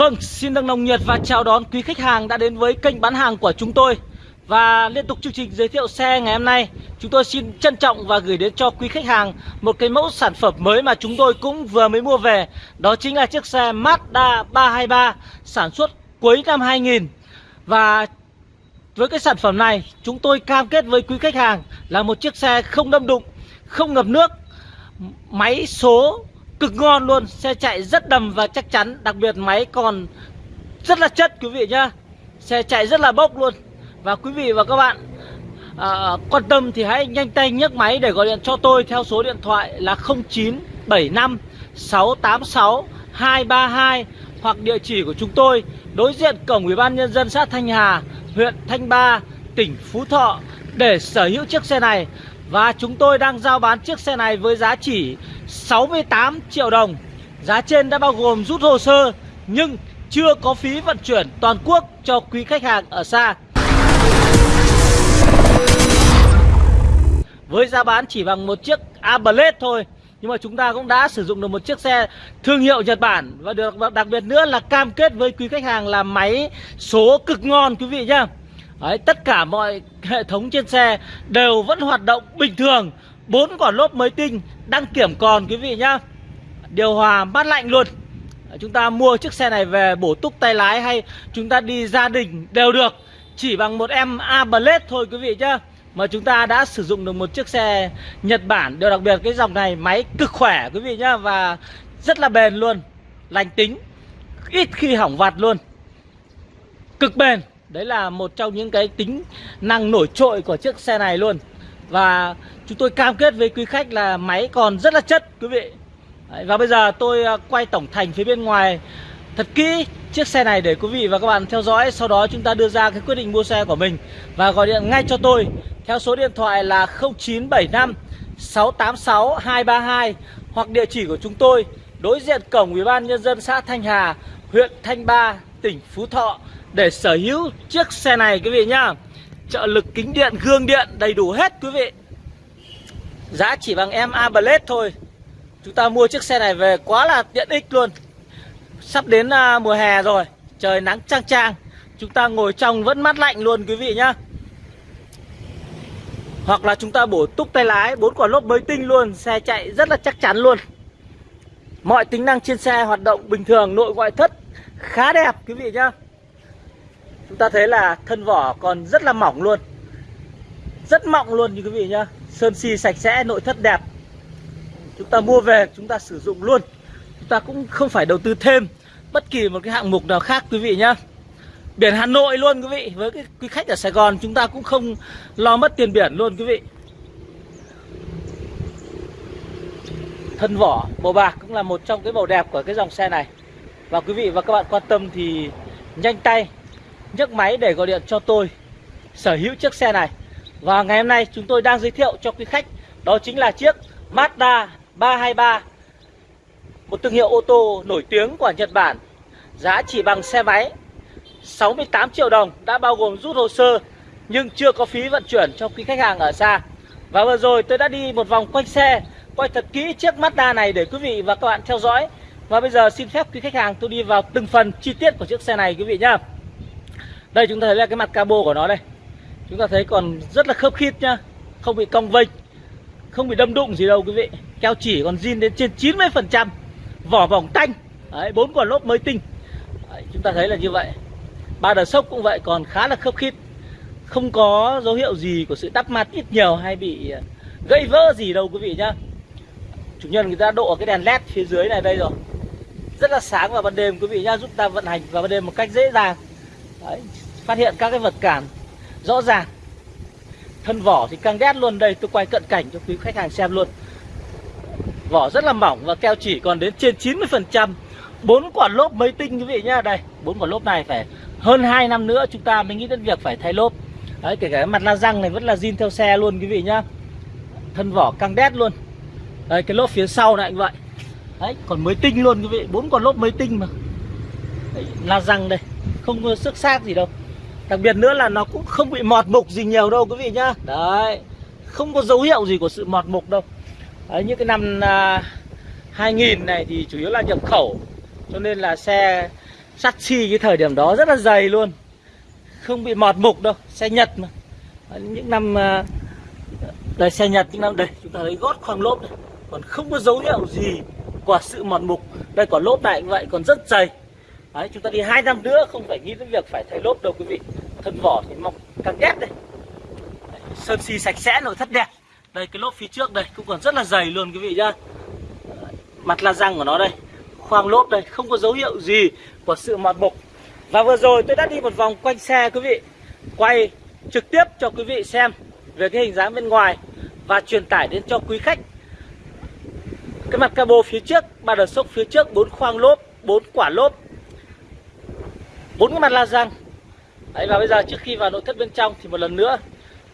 Vâng, xin được nồng nhiệt và chào đón quý khách hàng đã đến với kênh bán hàng của chúng tôi. Và liên tục chương trình giới thiệu xe ngày hôm nay Chúng tôi xin trân trọng và gửi đến cho quý khách hàng Một cái mẫu sản phẩm mới mà chúng tôi cũng vừa mới mua về. Đó chính là chiếc xe Mazda 323 sản xuất cuối năm 2000 Và với cái sản phẩm này chúng tôi cam kết với quý khách hàng Là một chiếc xe không đâm đụng, không ngập nước Máy số cực ngon luôn Xe chạy rất đầm và chắc chắn Đặc biệt máy còn rất là chất quý vị nhá. Xe chạy rất là bốc luôn. Và quý vị và các bạn à, quan tâm thì hãy nhanh tay nhấc máy để gọi điện cho tôi theo số điện thoại là 0975 686 232 hoặc địa chỉ của chúng tôi đối diện cổng Ủy ban nhân dân xã Thanh Hà, huyện Thanh Ba, tỉnh Phú Thọ. Để sở hữu chiếc xe này và chúng tôi đang giao bán chiếc xe này với giá chỉ 68 triệu đồng. Giá trên đã bao gồm rút hồ sơ, Nhưng chưa có phí vận chuyển toàn quốc cho quý khách hàng ở xa. Với giá bán chỉ bằng một chiếc Ablet thôi, nhưng mà chúng ta cũng đã sử dụng được một chiếc xe thương hiệu Nhật Bản. Và được đặc biệt nữa là cam kết với quý khách hàng là máy số cực ngon, quý vị nhá. Đấy, tất cả mọi hệ thống trên xe đều vẫn hoạt động bình thường. Bốn quả lốp mới tinh đăng kiểm còn quý vị nhá. Điều hòa mát lạnh luôn. Chúng ta mua chiếc xe này về bổ túc tay lái hay chúng ta đi gia đình đều được. Chỉ bằng một em Ablet thôi quý vị nhá. Mà chúng ta đã sử dụng được một chiếc xe Nhật Bản. Điều đặc biệt cái dòng này máy cực khỏe quý vị nhá và rất là bền luôn. Lành tính ít khi hỏng vặt luôn. Cực bền. Đấy là một trong những cái tính năng nổi trội của chiếc xe này luôn. Và chúng tôi cam kết với quý khách là máy còn rất là chất quý vị. Đấy, Và bây giờ tôi à, quay tổng thành phía bên ngoài thật kỹ chiếc xe này để quý vị và các bạn theo dõi. Sau đó chúng ta đưa ra cái quyết định mua xe của mình Và gọi điện ngay cho tôi theo số điện thoại là 0975 686 232 Hoặc địa chỉ của chúng tôi đối diện cổng Ủy ban Nhân dân xã Thanh Hà, huyện Thanh Ba, tỉnh Phú Thọ để sở hữu chiếc xe này, quý vị nhá. Trợ lực kính điện, gương điện đầy đủ hết, quý vị. Giá chỉ bằng em Ablet thôi. Chúng ta mua chiếc xe này về quá là tiện ích luôn. Sắp đến à, mùa hè rồi, trời nắng trang trang chúng ta ngồi trong vẫn mát lạnh luôn, quý vị nhá. Hoặc là chúng ta bổ túc tay lái, bốn quả lốp mới tinh luôn, xe chạy rất là chắc chắn luôn. Mọi tính năng trên xe hoạt động bình thường, nội ngoại thất khá đẹp, quý vị nhá. Chúng ta thấy là thân vỏ còn rất là mỏng luôn. Rất mỏng luôn như quý vị nhá. Sơn xi sạch sẽ, nội thất đẹp. Chúng ta mua về, chúng ta sử dụng luôn. Chúng ta cũng không phải đầu tư thêm Bất kỳ một cái hạng mục nào khác quý vị nhá. Biển Hà Nội luôn quý vị. Với cái quý khách ở Sài Gòn chúng ta cũng không lo mất tiền biển luôn quý vị. Thân vỏ màu bạc cũng là một trong cái màu đẹp của cái dòng xe này. Và quý vị và các bạn quan tâm thì nhanh tay nhấc máy để gọi điện cho tôi, sở hữu chiếc xe này. Và ngày hôm nay chúng tôi đang giới thiệu cho quý khách, đó chính là chiếc Mazda 323 một thương hiệu ô tô nổi tiếng của Nhật Bản giá chỉ bằng xe máy 68 triệu đồng, đã bao gồm rút hồ sơ, nhưng chưa có phí vận chuyển cho quý khách hàng ở xa. Và vừa rồi tôi đã đi một vòng quanh xe, quay thật kỹ chiếc Mazda này để quý vị và các bạn theo dõi. Và bây giờ xin phép quý khách hàng tôi đi vào từng phần chi tiết của chiếc xe này quý vị nhá. Đây chúng ta thấy là cái mặt cabo của nó đây. Chúng ta thấy còn rất là khớp khít nhá. Không bị cong vênh Không bị đâm đụng gì đâu quý vị. Keo chỉ còn zin đến trên 90% Vỏ vòng tanh. Đấy, bốn quả lốp mới tinh. Đấy, Chúng ta thấy là như vậy. Ba đờ sốc cũng vậy còn khá là khớp khít. Không có dấu hiệu gì của sự đắp mặt ít nhiều hay bị ờ, gây vỡ gì đâu quý vị nhá. Chủ nhân người ta độ cái đèn led phía dưới này đây rồi. Rất là sáng vào ban đêm quý vị nhá. Giúp ta vận hành vào ban đêm một cách dễ dàng. Đấy, phát hiện các cái vật cản. Rõ ràng thân vỏ thì căng đét luôn. Đây tôi quay cận cảnh cho quý khách hàng xem luôn. Vỏ rất là mỏng và keo chỉ còn đến trên 90 phần trăm. Bốn quả lốp mới tinh quý vị nhá. Đây bốn quả lốp này phải hơn 2 năm nữa chúng ta mới nghĩ đến việc phải thay lốp. Đấy kể cả mặt la răng này vẫn là zin theo xe luôn quý vị nhá. Thân vỏ căng đét luôn. Đây cái lốp phía sau này cũng vậy. Đấy còn mới tinh luôn quý vị. Bốn quả lốp mới tinh mà. Đấy, la răng đây không xước sức xác gì đâu. Đặc biệt nữa là nó cũng không bị mọt mục gì nhiều đâu quý vị nhá. Đấy Không có dấu hiệu gì của sự mọt mục đâu. Đấy như cái năm à, 2000 này thì chủ yếu là nhập khẩu Cho nên là xe Sắt xi cái thời điểm đó rất là dày luôn. Không bị mọt mục đâu Xe Nhật mà. Những năm à, Đây xe Nhật những năm đây Chúng ta thấy gót khoang lốp này. Còn không có dấu hiệu gì Của sự mọt mục. Đây còn lốp này cũng vậy còn rất dày. Đấy, chúng ta đi hai năm nữa không phải nghĩ đến việc phải thay lốp đâu quý vị. Thân vỏ thì mọc càng đẹp đây. Đấy, sơn xi sạch sẽ nội thất đẹp. Đây cái lốp phía trước đây cũng còn rất là dày luôn quý vị nhá. Mặt la răng của nó đây khoang lốp đây không có dấu hiệu gì của sự mọt mục. Và vừa rồi tôi đã đi một vòng quanh xe quý vị. Quay trực tiếp cho quý vị xem về cái hình dáng bên ngoài và truyền tải đến cho quý khách. Cái mặt cabo phía trước ba đợt sốc phía trước bốn khoang lốp bốn quả lốp bốn cái mặt la răng. Đấy, và bây giờ trước khi vào nội thất bên trong thì một lần nữa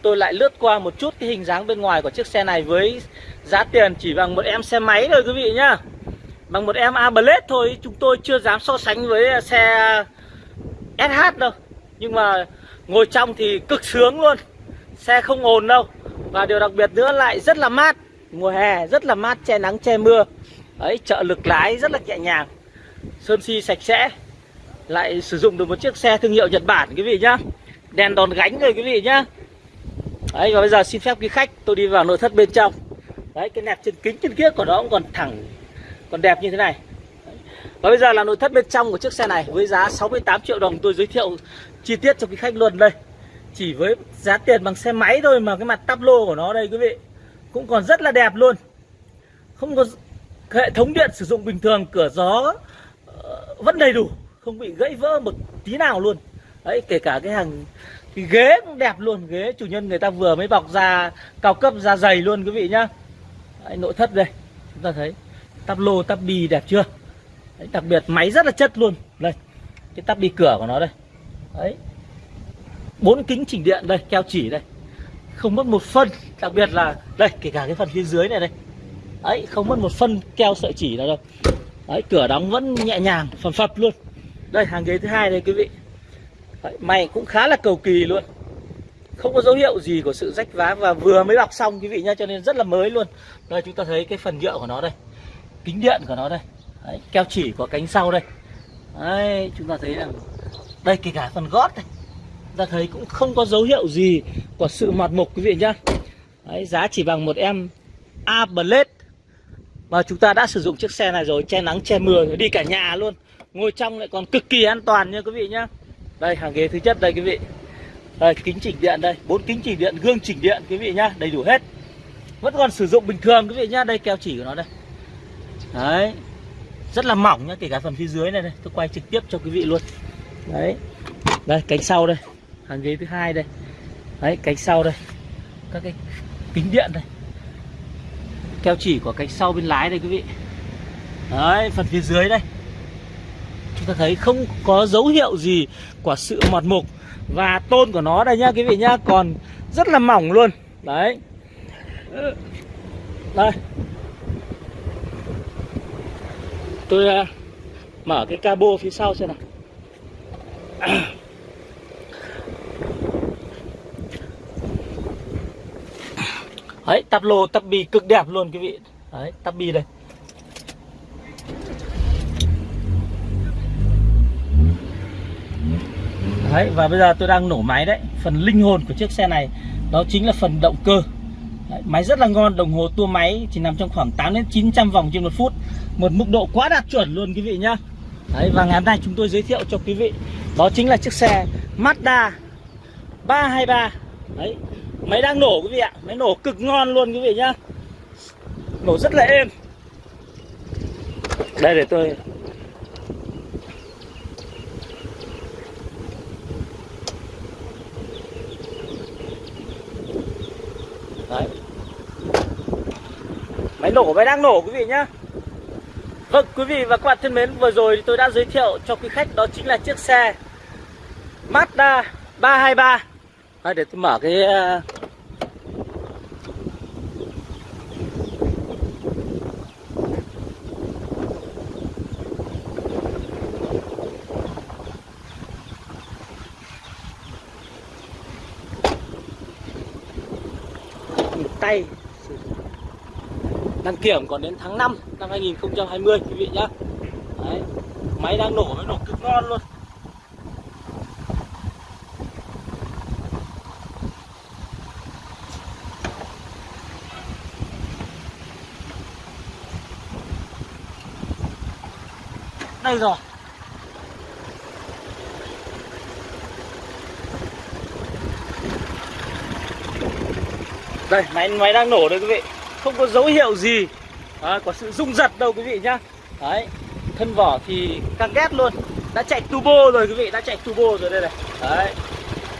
tôi lại lướt qua một chút cái hình dáng bên ngoài của chiếc xe này với giá tiền chỉ bằng một em xe máy thôi quý vị nhá. Bằng một em A thôi chúng tôi chưa dám so sánh với xe SH đâu. Nhưng mà ngồi trong thì cực sướng luôn. Xe không ồn đâu. Và điều đặc biệt nữa lại rất là mát. Mùa hè rất là mát che nắng che mưa. Ấy trợ lực lái rất là nhẹ nhàng. Sơn si sạch sẽ lại sử dụng được một chiếc xe thương hiệu Nhật Bản, quý vị nhá. Đèn đòn gánh rồi, quý vị nhá. Đấy, và bây giờ xin phép quý khách, tôi đi vào nội thất bên trong. Đấy, cái nẹp trên kính trên kia của nó cũng còn thẳng, còn đẹp như thế này. Và bây giờ là nội thất bên trong của chiếc xe này với giá 68 triệu đồng. Tôi giới thiệu chi tiết cho quý khách luôn đây. Chỉ với giá tiền bằng xe máy thôi mà cái mặt tắp lô của nó đây, quý vị. Cũng còn rất là đẹp luôn. Không có hệ thống điện sử dụng bình thường, cửa gió ờ, vẫn đầy đủ không bị gãy vỡ một tí nào luôn. Đấy kể cả cái hàng cái ghế cũng đẹp luôn ghế chủ nhân người ta vừa mới bọc ra cao cấp ra dày luôn quý vị nhá. Đấy, nội thất đây chúng ta thấy tắp lô tắp bi đẹp chưa? Đấy, đặc biệt máy rất là chất luôn. Đây cái tắp bi cửa của nó đây. Đấy bốn kính chỉnh điện đây keo chỉ đây. Không mất một phân đặc biệt là đây kể cả cái phần phía dưới này đây. Đấy không mất một phân keo sợi chỉ nào đâu. Đấy cửa đóng vẫn nhẹ nhàng phần phập luôn đây hàng ghế thứ hai đây quý vị. Đấy, Mày cũng khá là cầu kỳ luôn. Không có dấu hiệu gì của sự rách vá Và vừa mới bọc xong quý vị nhá Cho nên rất là mới luôn. Đây chúng ta thấy cái phần nhựa của nó đây Kính điện của nó đây. Đấy, Keo chỉ của cánh sau đây. Đấy, chúng ta thấy rằng Đây kể cả phần gót này, Chúng ta thấy cũng không có dấu hiệu gì Của sự mọt mục quý vị nhá. Đấy, Giá chỉ bằng một em A Blade. Mà chúng ta đã sử dụng chiếc xe này rồi Che nắng che mưa đi cả nhà luôn. Ngồi trong lại còn cực kỳ an toàn nha quý vị nhá. Đây, hàng ghế thứ nhất đây quý vị. Đây, kính chỉnh điện đây, bốn kính chỉnh điện, gương chỉnh điện quý vị nhá, Đầy đủ hết. Vẫn còn sử dụng bình thường quý vị nhá, Đây keo chỉ của nó đây. Đấy, Rất là mỏng nhá, kể cả phần phía dưới này đây, Tôi quay trực tiếp cho quý vị luôn. Đấy, Đây, cánh sau đây, Hàng ghế thứ hai đây. Đấy, cánh sau đây, Các cái kính điện đây. Keo chỉ của cánh sau bên lái đây quý vị. Đấy, phần phía dưới đây chúng ta thấy không có dấu hiệu gì của sự mọt mục. Và tôn của nó đây nhá quý vị nhá còn rất là mỏng luôn. Đấy. Đây. Tôi uh, mở cái cabo phía sau xem nào. Đấy tắp lô tắp bì cực đẹp luôn quý vị. Đấy tắp bì đây. Đấy, và bây giờ tôi đang nổ máy đấy. Phần linh hồn của chiếc xe này Đó chính là phần động cơ. Đấy, Máy rất là ngon, đồng hồ tua máy Chỉ nằm trong khoảng 8 đến 900 vòng trên một phút. Một mức độ quá đạt chuẩn luôn quý vị nhá. Đấy, và ngày hôm nay chúng tôi giới thiệu cho quý vị Đó chính là chiếc xe Mazda 323 Đấy, máy đang nổ quý vị ạ. Máy nổ cực ngon luôn quý vị nhá. Nổ rất là êm. Đây để tôi Đấy. Máy nổ máy đang nổ quý vị nhá. Vâng quý vị và các bạn thân mến Vừa rồi tôi đã giới thiệu cho quý khách Đó chính là chiếc xe Mazda 323 à, Để tôi mở cái ờ, tay đăng kiểm còn đến tháng 5 năm 2020 quý vị nhá. Đấy. Máy đang nổ, mới nổ cực ngon luôn. Đây rồi. Đây, máy máy đang nổ đây quý vị. Không có dấu hiệu gì. À, Có sự rung giật đâu quý vị nhá. Đấy, thân vỏ thì căng ghét luôn. Đã chạy turbo rồi quý vị, đã chạy turbo rồi đây này. Đấy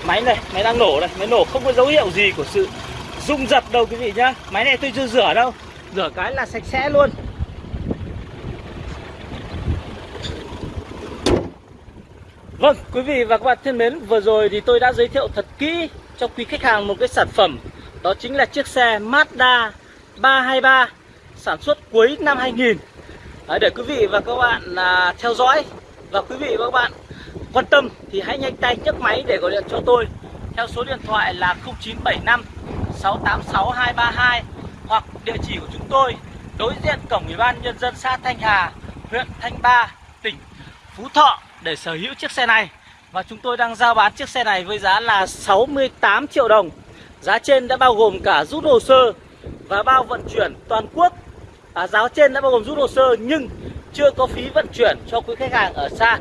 Máy này, máy đang nổ này, máy nổ không có dấu hiệu gì của sự rung giật đâu quý vị nhá. Máy này tôi chưa rửa đâu Rửa cái là sạch sẽ luôn. Vâng, quý vị và các bạn thân mến, vừa rồi thì tôi đã giới thiệu thật kỹ cho quý khách hàng một cái sản phẩm. Đó chính là chiếc xe Mazda 323 sản xuất cuối năm 2000 Đấy, Để quý vị và các bạn à, theo dõi và quý vị và các bạn quan tâm thì hãy nhanh tay nhấc máy để gọi điện cho tôi theo số điện thoại là 0975 686 232 hoặc địa chỉ của chúng tôi đối diện cổng Ủy ban nhân dân xã Thanh Hà, huyện Thanh Ba, tỉnh Phú Thọ để sở hữu chiếc xe này và chúng tôi đang giao bán chiếc xe này với giá là 68 triệu đồng. Giá trên đã bao gồm cả rút hồ sơ và bao vận chuyển toàn quốc. À, giá trên đã bao gồm rút hồ sơ nhưng chưa có phí vận chuyển cho quý khách hàng ở xa.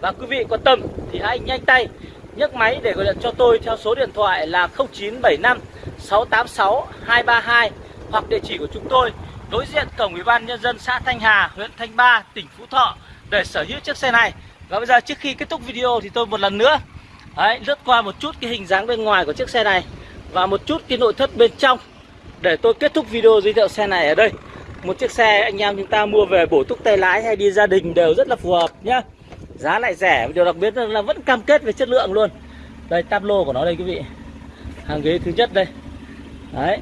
Và quý vị quan tâm thì hãy nhanh tay nhấc máy để gọi điện cho tôi theo số điện thoại là 0975 686 232 hoặc địa chỉ của chúng tôi đối diện cổng Ủy ban nhân dân xã Thanh Hà, huyện Thanh Ba, tỉnh Phú Thọ để sở hữu chiếc xe này. Và bây giờ trước khi kết thúc video thì tôi một lần nữa đấy, lướt qua một chút cái hình dáng bên ngoài của chiếc xe này và một chút cái nội thất bên trong để tôi kết thúc video giới thiệu xe này ở đây. Một chiếc xe anh em chúng ta mua về bổ túc tay lái hay đi gia đình đều rất là phù hợp nhá. Giá lại rẻ, điều đặc biệt là vẫn cam kết về chất lượng luôn. Đây tab lô của nó đây quý vị. Hàng ghế thứ nhất đây. Đấy.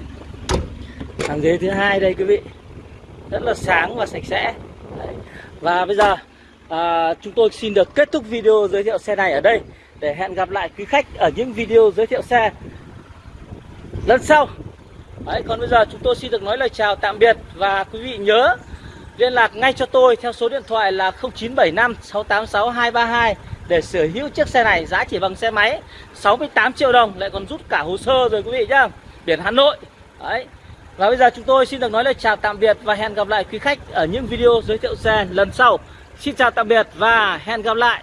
Hàng ghế thứ hai đây quý vị. Rất là sáng và sạch sẽ. Đấy. Và bây giờ à, chúng tôi xin được kết thúc video giới thiệu xe này ở đây để hẹn gặp lại quý khách ở những video giới thiệu xe lần sau Đấy, còn bây giờ chúng tôi xin được nói lời chào tạm biệt và quý vị nhớ liên lạc ngay cho tôi theo số điện thoại là 0975 686 232 để sở hữu chiếc xe này giá chỉ bằng xe máy 68 triệu đồng lại còn rút cả hồ sơ rồi quý vị nhá. Biển Hà Nội. Đấy. Và bây giờ chúng tôi xin được nói lời chào tạm biệt và hẹn gặp lại quý khách ở những video giới thiệu xe lần sau. Xin chào tạm biệt và hẹn gặp lại.